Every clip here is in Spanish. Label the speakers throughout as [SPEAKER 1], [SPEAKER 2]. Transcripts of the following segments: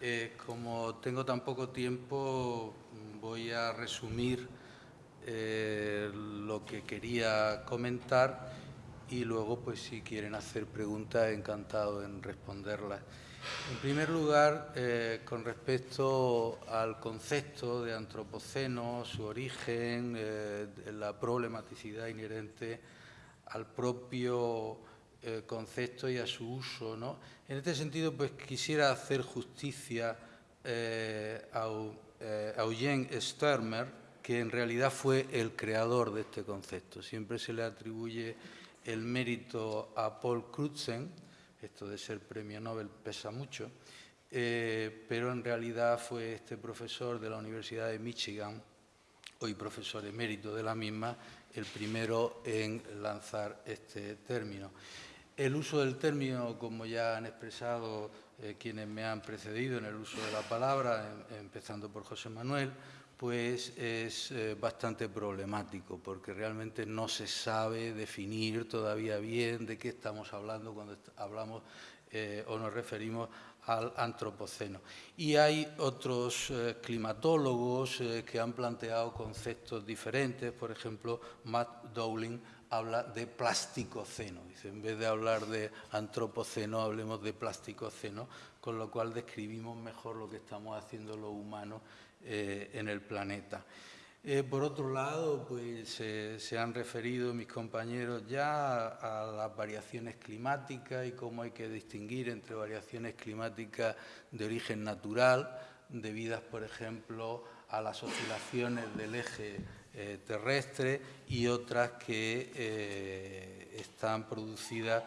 [SPEAKER 1] Eh, como tengo tan poco tiempo, voy a resumir eh, lo que quería comentar y luego, pues, si quieren hacer preguntas, encantado en responderlas. En primer lugar, eh, con respecto al concepto de antropoceno, su origen, la problematicidad inherente al propio eh, concepto y a su uso. ¿no? En este sentido, pues quisiera hacer justicia eh, a, eh, Eugene Sturmer, que en realidad fue el creador de este concepto. Siempre se le atribuye el mérito a Paul Crutzen, esto de ser premio Nobel pesa mucho, pero en realidad fue este profesor de la Universidad de Michigan, hoy profesor emérito de la misma, el primero en lanzar este término. El uso del término, como ya han expresado eh, quienes me han precedido en el uso de la palabra, em, empezando por José Manuel, pues es eh, bastante problemático porque realmente no se sabe definir todavía bien de qué estamos hablando cuando hablamos eh, o nos referimos al antropoceno. Y hay otros climatólogos que han planteado conceptos diferentes, por ejemplo, Matt Dowling habla de plasticoceno. Dice, en vez de hablar de antropoceno, hablemos de plasticoceno, con lo cual describimos mejor lo que estamos haciendo los humanos eh, en el planeta. Eh, por otro lado, pues se han referido mis compañeros ya a las variaciones climáticas y cómo hay que distinguir entre variaciones climáticas de origen natural, debidas, por ejemplo, a las oscilaciones del eje eh, terrestre y otras que eh, están producidas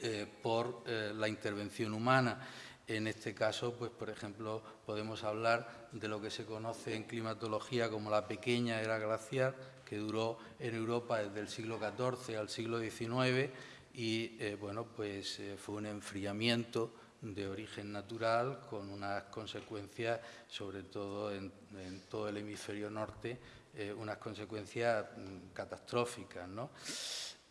[SPEAKER 1] eh, por la intervención humana. En este caso, pues, por ejemplo, podemos hablar de lo que se conoce en climatología como la pequeña era glaciar, que duró en Europa desde el siglo XIV al siglo XIX y, bueno, pues fue un enfriamiento de origen natural con unas consecuencias, sobre todo en todo el hemisferio norte, eh, unas consecuencias mm, catastróficas.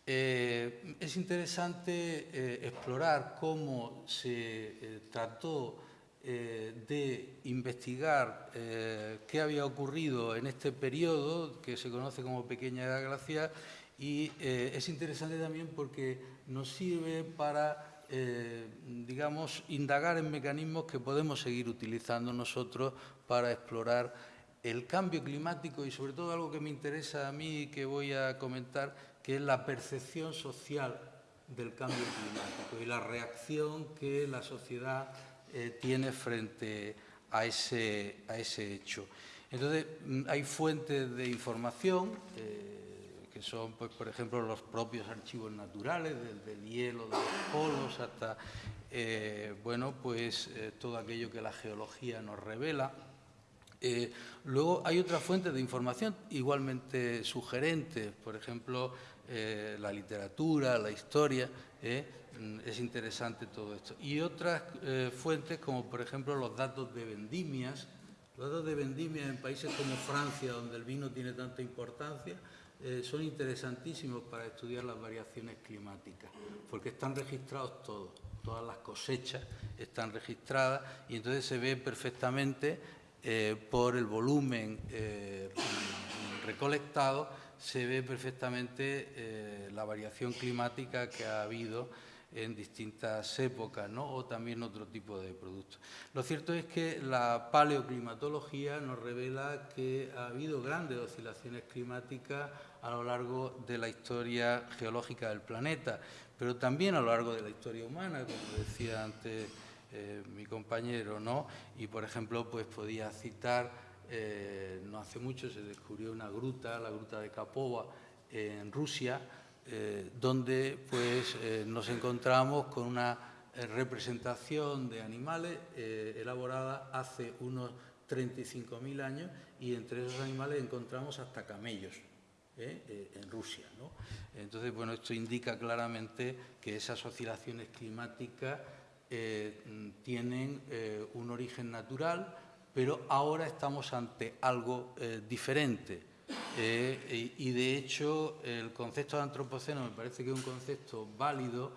[SPEAKER 1] Eh, es interesante eh, explorar cómo se trató de investigar qué había ocurrido en este periodo que se conoce como Pequeña Edad Glacial y es interesante también porque nos sirve para digamos, indagar en mecanismos que podemos seguir utilizando nosotros para explorar el cambio climático y sobre todo algo que me interesa a mí y que voy a comentar, que es la percepción social del cambio climático y la reacción que la sociedad eh, tiene frente a ese, a ese hecho. Entonces, mm, hay fuentes de información, eh, que son, pues, por ejemplo, los propios archivos naturales, desde el hielo de los polos hasta, eh, bueno, pues, todo aquello que la geología nos revela. Eh, luego hay otras fuentes de información igualmente sugerentes, por ejemplo, eh, la literatura, la historia, eh, mm, es interesante todo esto. Y otras fuentes como por ejemplo los datos de vendimias, los datos de vendimias en países como Francia, donde el vino tiene tanta importancia, son interesantísimos para estudiar las variaciones climáticas, porque están registrados todos, todas las cosechas están registradas y entonces se ve perfectamente eh, por el volumen eh, recolectado, se ve perfectamente eh, la variación climática que ha habido en distintas épocas ¿no? o también otro tipo de productos. Lo cierto es que la paleoclimatología nos revela que ha habido grandes oscilaciones climáticas a lo largo de la historia geológica del planeta, pero también a lo largo de la historia humana, como decía antes eh, mi compañero, ¿no? Y, por ejemplo, pues podía citar, eh, no hace mucho se descubrió una gruta, la gruta de Kapova, en Rusia, eh, donde pues nos encontramos con una representación de animales elaborada hace unos 35.000 años y entre esos animales encontramos hasta camellos. en Rusia. Entonces, bueno, esto indica claramente que esas oscilaciones climáticas eh, tienen eh, un origen natural, pero ahora estamos ante algo eh, diferente. y, de hecho, el concepto de antropoceno me parece que es un concepto válido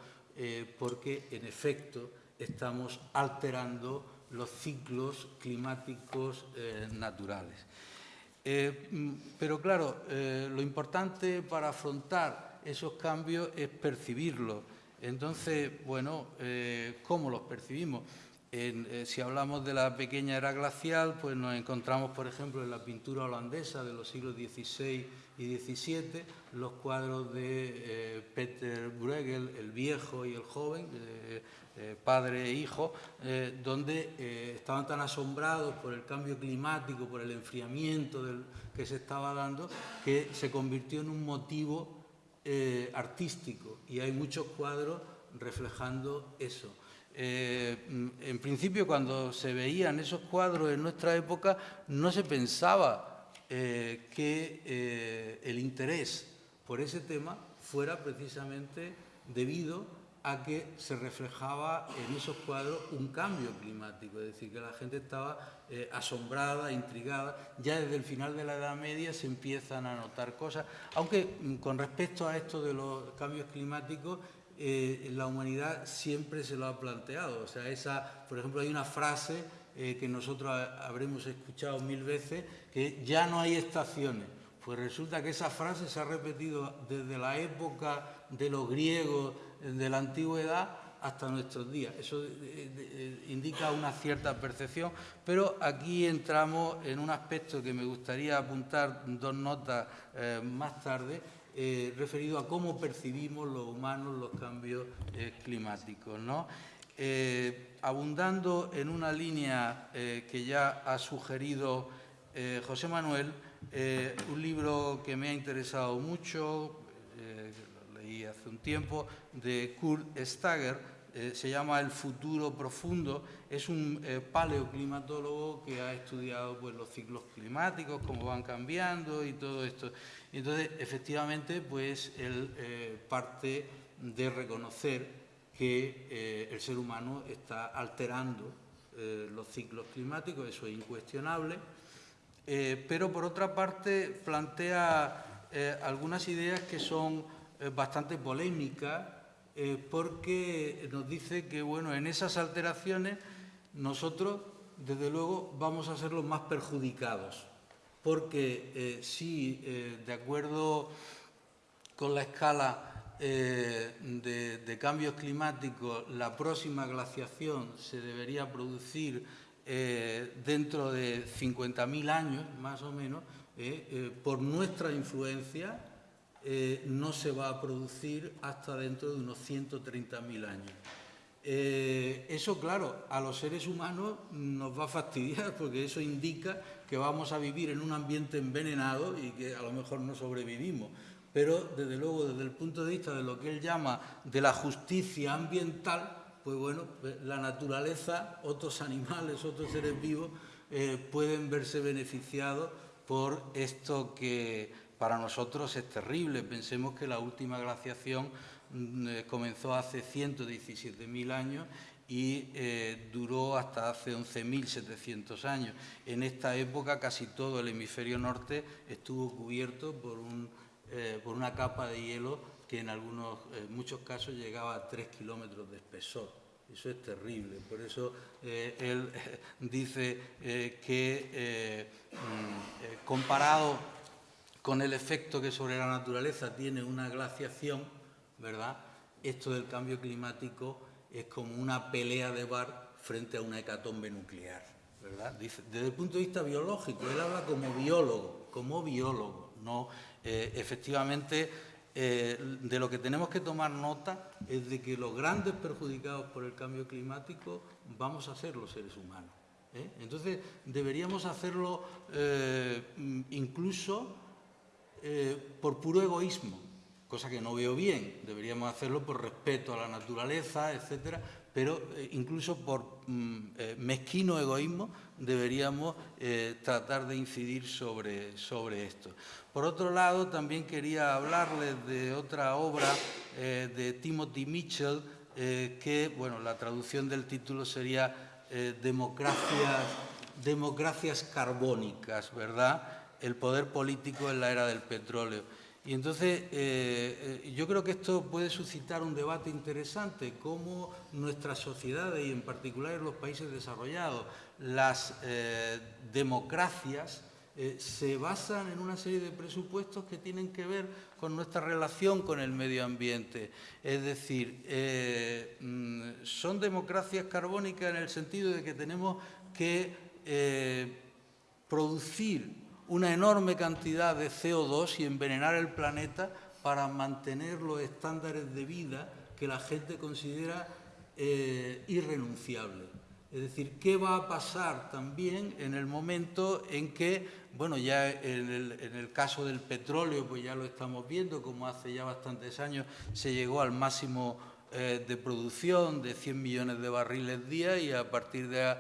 [SPEAKER 1] porque, en efecto, estamos alterando los ciclos climáticos eh, naturales. Eh, mm, pero claro, eh, lo importante para afrontar esos cambios es percibirlos. Entonces, bueno, ¿cómo los percibimos? Si hablamos de la pequeña era glacial, pues nos encontramos, por ejemplo, en la pintura holandesa de los siglos XVI y XVII, los cuadros de Peter Bruegel, el viejo y el joven, eh, padre e hijo, eh, donde eh, estaban tan asombrados por el cambio climático, por el enfriamiento que se estaba dando, que se convirtió en un motivo artístico y hay muchos cuadros reflejando eso. En principio, cuando se veían esos cuadros en nuestra época, no se pensaba que el interés por ese tema fuera precisamente debido a que se reflejaba en esos cuadros un cambio climático, es decir, que la gente estaba eh, asombrada, intrigada. Ya desde el final de la Edad Media se empiezan a notar cosas, aunque mm, con respecto a esto de los cambios climáticos, eh, la humanidad siempre se lo ha planteado. O sea, esa, por ejemplo, hay una frase eh, que nosotros habremos escuchado mil veces, que ya no hay estaciones. Pues resulta que esa frase se ha repetido desde la época de los griegos, de la antigüedad hasta nuestros días. Eso eh, eh, indica una cierta percepción, pero aquí entramos en un aspecto que me gustaría apuntar dos notas eh, más tarde, referido a cómo percibimos los humanos los cambios climáticos. abundando en una línea que ya ha sugerido José Manuel, un libro que me ha interesado mucho, hace un tiempo, de Kurt Stager, eh, se llama El futuro profundo, es un eh, paleoclimatólogo que ha estudiado pues, los ciclos climáticos, cómo van cambiando y todo esto. entonces, efectivamente, pues él eh, parte de reconocer que el ser humano está alterando los ciclos climáticos, eso es incuestionable, pero por otra parte plantea algunas ideas que son bastante polémica eh, porque nos dice que bueno, en esas alteraciones nosotros, desde luego, vamos a ser los más perjudicados, porque eh, si, eh, de acuerdo con la escala de, de, cambios climáticos, la próxima glaciación se debería producir dentro de 50.000 años, más o menos, por nuestra influencia, eh, no se va a producir hasta dentro de unos 130.000 años. Eh, eso, claro, a los seres humanos nos va a fastidiar porque eso indica que vamos a vivir en un ambiente envenenado y que a lo mejor no sobrevivimos. Pero, desde luego, desde el punto de vista de lo que él llama de la justicia ambiental, pues bueno, pues la naturaleza, otros animales, otros seres vivos eh, pueden verse beneficiados por esto que para nosotros es terrible. Pensemos que la última glaciación mm, eh, comenzó hace 117.000 años y eh, duró hasta hace 11.700 años. En esta época casi todo el hemisferio norte estuvo cubierto por, eh, una capa de hielo que en algunos, muchos casos llegaba a 3 kilómetros de espesor. Eso es terrible. Por eso él dice que mm, comparado con el efecto que sobre la naturaleza tiene una glaciación, ¿verdad? Esto del cambio climático es como una pelea de bar frente a una hecatombe nuclear, ¿verdad? desde el punto de vista biológico, él habla como biólogo, como biólogo, no eh, efectivamente eh, de lo que tenemos que tomar nota es de que los grandes perjudicados por el cambio climático vamos a ser los seres humanos. ¿eh? Entonces deberíamos hacerlo incluso eh, por puro egoísmo, cosa que no veo bien. Deberíamos hacerlo por respeto a la naturaleza, etcétera, pero eh, incluso por mm, eh, mezquino egoísmo deberíamos tratar de incidir sobre, sobre esto. Por otro lado, también quería hablarles de otra obra de Timothy Mitchell, que, bueno, la traducción del título sería democracias, democracias carbónicas, ¿verdad?, el poder político en la era del petróleo. Y entonces eh, eh, yo creo que esto puede suscitar un debate interesante, cómo nuestras sociedades y en particular en los países desarrollados, las eh, democracias se basan en una serie de presupuestos que tienen que ver con nuestra relación con el medio ambiente. Es decir, mm, son democracias carbónicas en el sentido de que tenemos que producir una enorme cantidad de CO2 y envenenar el planeta para mantener los estándares de vida que la gente considera eh, irrenunciables. Es decir, ¿qué va a pasar también en el momento en que, bueno, ya en el, en el, caso del petróleo, pues ya lo estamos viendo, como hace ya bastantes años se llegó al máximo eh, de producción de 100 millones de barriles día y a partir de,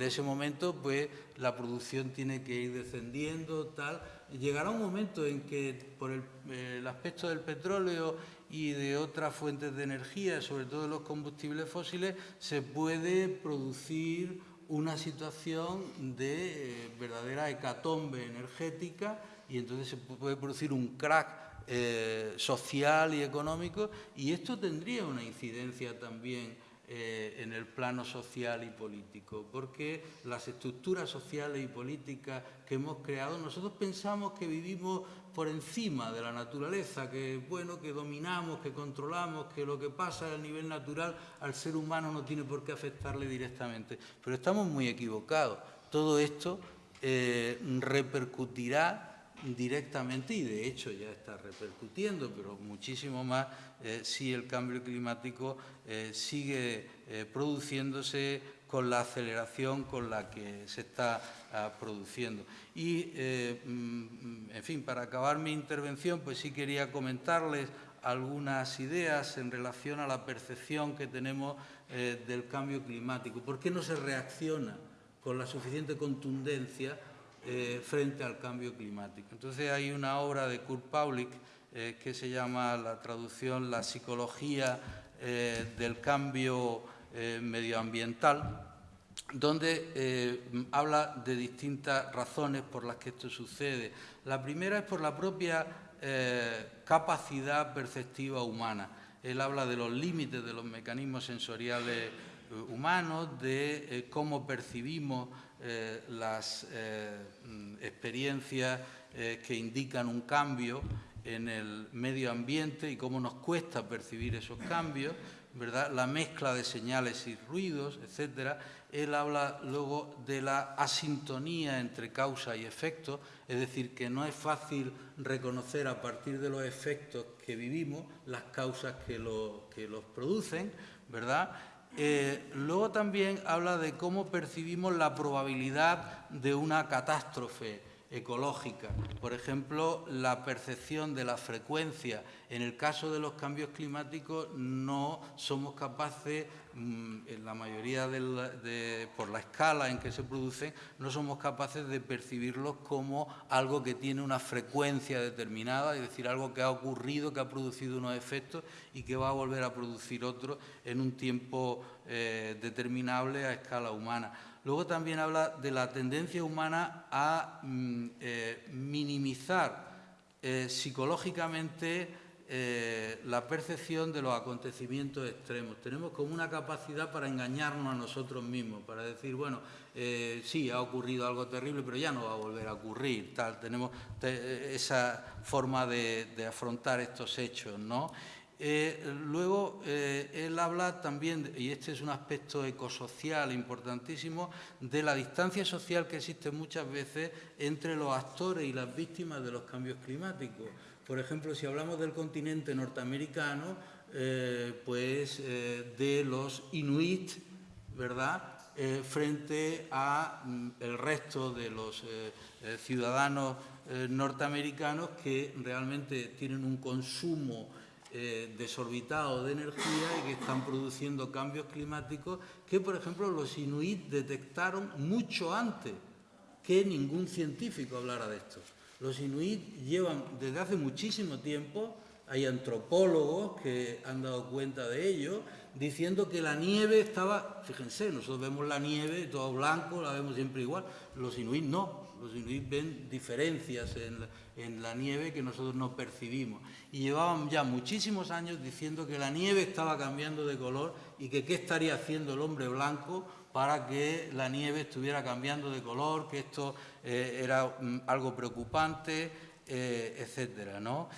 [SPEAKER 1] ese momento pues la producción tiene que ir descendiendo, tal. Llegará un momento en que por el, el aspecto del petróleo y de otras fuentes de energía, sobre todo los combustibles fósiles, se puede producir una situación de eh, verdadera hecatombe energética y entonces se puede producir un crack eh, social y económico y esto tendría una incidencia también eh, en el plano social y político, porque las estructuras sociales y políticas que hemos creado, nosotros pensamos que vivimos por encima de la naturaleza, que bueno, que dominamos, que controlamos, que lo que pasa a nivel natural al ser humano no tiene por qué afectarle directamente. Pero estamos muy equivocados. Todo esto eh, repercutirá directamente y de hecho ya está repercutiendo, pero muchísimo más eh, si el cambio climático eh, sigue eh, produciéndose con la aceleración con la que se está ah, produciendo. Y, mm, en fin, para acabar mi intervención, pues sí quería comentarles algunas ideas en relación a la percepción que tenemos del cambio climático. ¿Por qué no se reacciona con la suficiente contundencia eh, frente al cambio climático. Entonces hay una obra de Kurt Paulik eh, que se llama la traducción La psicología eh, del cambio medioambiental, donde habla de distintas razones por las que esto sucede. La primera es por la propia capacidad perceptiva humana. Él habla de los límites de los mecanismos sensoriales humanos, de cómo percibimos eh, las eh, mm, experiencias eh, que indican un cambio en el medio ambiente y cómo nos cuesta percibir esos cambios, ¿verdad? la mezcla de señales y ruidos, etc. Él habla luego de la asintonía entre causa y efecto, es decir, que no es fácil reconocer a partir de los efectos que vivimos las causas que, que los producen, ¿verdad? Eh, luego también habla de cómo percibimos la probabilidad de una catástrofe ecológica. Por ejemplo, la percepción de la frecuencia. En el caso de los cambios climáticos no somos capaces, mm, en la mayoría de, por la escala en que se producen, no somos capaces de percibirlos como algo que tiene una frecuencia determinada, es decir, algo que ha ocurrido, que ha producido unos efectos y que va a volver a producir otros en un tiempo eh, determinable a escala humana. Luego también habla de la tendencia humana a mm, eh, minimizar eh, psicológicamente eh, la percepción de los acontecimientos extremos. Tenemos como una capacidad para engañarnos a nosotros mismos, para decir, bueno, sí, ha ocurrido algo terrible, pero ya no va a volver a ocurrir. Tal. Tenemos esa forma de, de afrontar estos hechos, ¿no? Eh, luego, eh, él habla también, y este es un aspecto ecosocial importantísimo, de la distancia social que existe muchas veces entre los actores y las víctimas de los cambios climáticos. Por ejemplo, si hablamos del continente norteamericano, eh, pues de los inuit, ¿verdad?, frente al mm, resto de los ciudadanos norteamericanos que realmente tienen un consumo eh, desorbitados de energía y que están produciendo cambios climáticos que, por ejemplo, los inuit detectaron mucho antes que ningún científico hablara de esto. Los inuit llevan desde hace muchísimo tiempo hay antropólogos que han dado cuenta de ello, diciendo que la nieve estaba, fíjense, nosotros vemos la nieve todo blanco, la vemos siempre igual, los inuit no, los inuit ven diferencias en la, nieve que nosotros no percibimos. Y llevaban ya muchísimos años diciendo que la nieve estaba cambiando de color y que qué estaría haciendo el hombre blanco para que la nieve estuviera cambiando de color, que esto eh, era mm, algo preocupante, eh, etcétera, ¿no?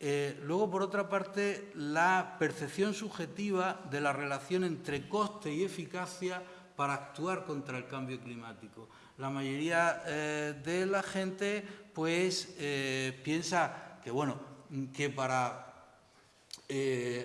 [SPEAKER 1] Eh, luego, por otra parte, la percepción subjetiva de la relación entre coste y eficacia para actuar contra el cambio climático. La mayoría eh, de la gente pues, eh, piensa que, bueno, que para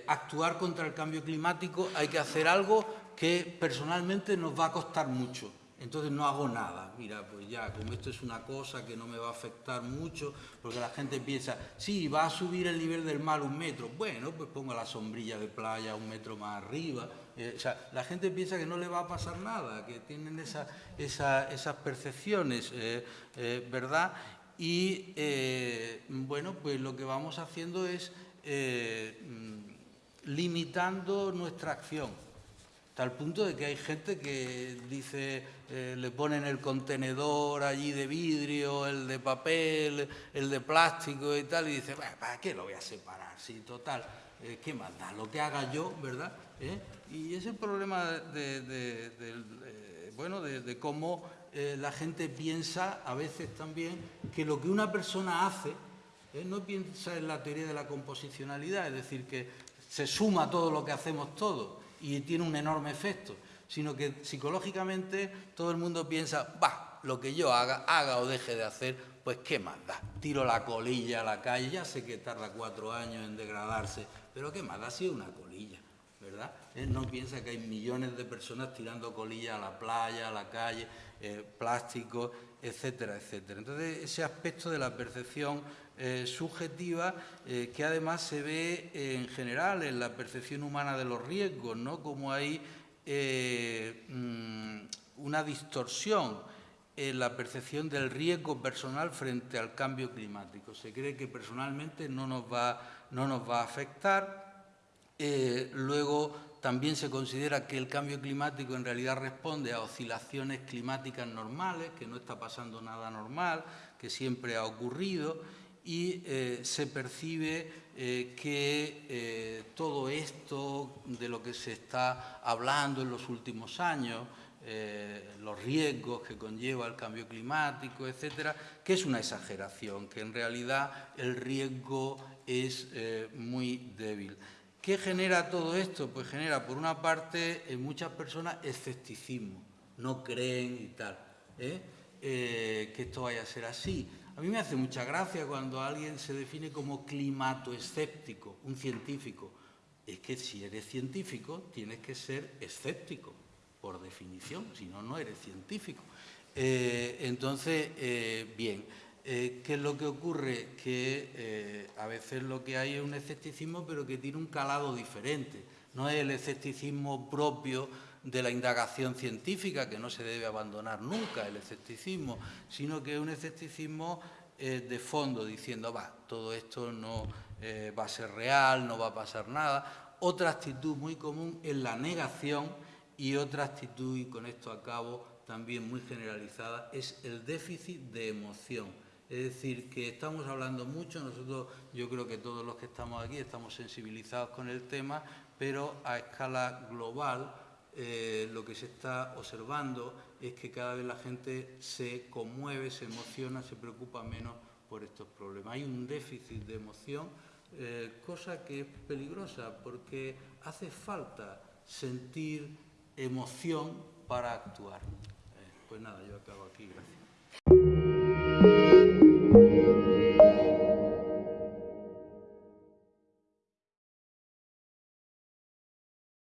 [SPEAKER 1] actuar contra el cambio climático hay que hacer algo que personalmente nos va a costar mucho entonces no hago nada. Mira, pues ya, como esto es una cosa que no me va a afectar mucho, porque la gente piensa, sí, va a subir el nivel del mar un metro. Bueno, pues pongo la sombrilla de playa un metro más arriba. Eh, o sea, la gente piensa que no le va a pasar nada, que tienen esas percepciones, eh, eh, ¿verdad? Y, bueno, pues lo que vamos haciendo es mm, limitando nuestra acción al punto de que hay gente que dice, eh, le ponen el contenedor allí de vidrio, el de papel, el de plástico y tal, y dice, ¿para qué lo voy a separar? Sí, total, eh, ¿qué más da? Lo que haga yo, ¿verdad? ¿Eh? Y ese problema de, bueno, de, cómo la gente piensa a veces también que lo que una persona hace, no piensa en la teoría de la composicionalidad, es decir, que se suma todo lo que hacemos todos, y tiene un enorme efecto, sino que psicológicamente todo el mundo piensa, va, lo que yo haga, haga o deje de hacer, pues qué más da. Tiro la colilla a la calle, ya sé que tarda cuatro años en degradarse, pero qué más da si es una colilla, Él no piensa que hay millones de personas tirando colillas a la playa, a la calle, eh, plástico, etcétera, etcétera. Entonces, ese aspecto de la percepción eh, subjetiva eh, que además se ve en general en la percepción humana de los riesgos, ¿no? Como hay eh, mm, una distorsión en la percepción del riesgo personal frente al cambio climático. Se cree que personalmente no nos va, no nos va a afectar. Luego también se considera que el cambio climático en realidad responde a oscilaciones climáticas normales, que no está pasando nada normal, que siempre ha ocurrido y eh, se percibe eh, que eh, todo esto de lo que se está hablando en los últimos años, los riesgos que conlleva el cambio climático, etcétera, que es una exageración, que en realidad el riesgo es muy débil. ¿Qué genera todo esto? Pues genera, por una parte, en muchas personas escepticismo, no creen y tal, que esto vaya a ser así. A mí me hace mucha gracia cuando alguien se define como climato-escéptico, un científico. Es que si eres científico tienes que ser escéptico, por definición, si no, no eres científico. Eh, entonces, eh, bien, eh, ¿qué es lo que ocurre? Que a veces lo que hay es un escepticismo, pero que tiene un calado diferente. No es el escepticismo propio de la indagación científica, que no se debe abandonar nunca el escepticismo, sino que es un escepticismo eh, de fondo, diciendo, va, todo esto no eh, va a ser real, no va a pasar nada. Otra actitud muy común es la negación y otra actitud, y con esto acabo, también muy generalizada, es el déficit de emoción. Es decir, que estamos hablando mucho, nosotros yo creo que todos los que estamos aquí estamos sensibilizados con el tema, pero a escala global eh, lo que se está observando es que cada vez la gente se conmueve, se emociona, se preocupa menos por estos problemas. Hay un déficit de emoción, eh, cosa que es peligrosa porque hace falta sentir emoción para actuar. Eh, pues nada, yo acabo aquí, gracias.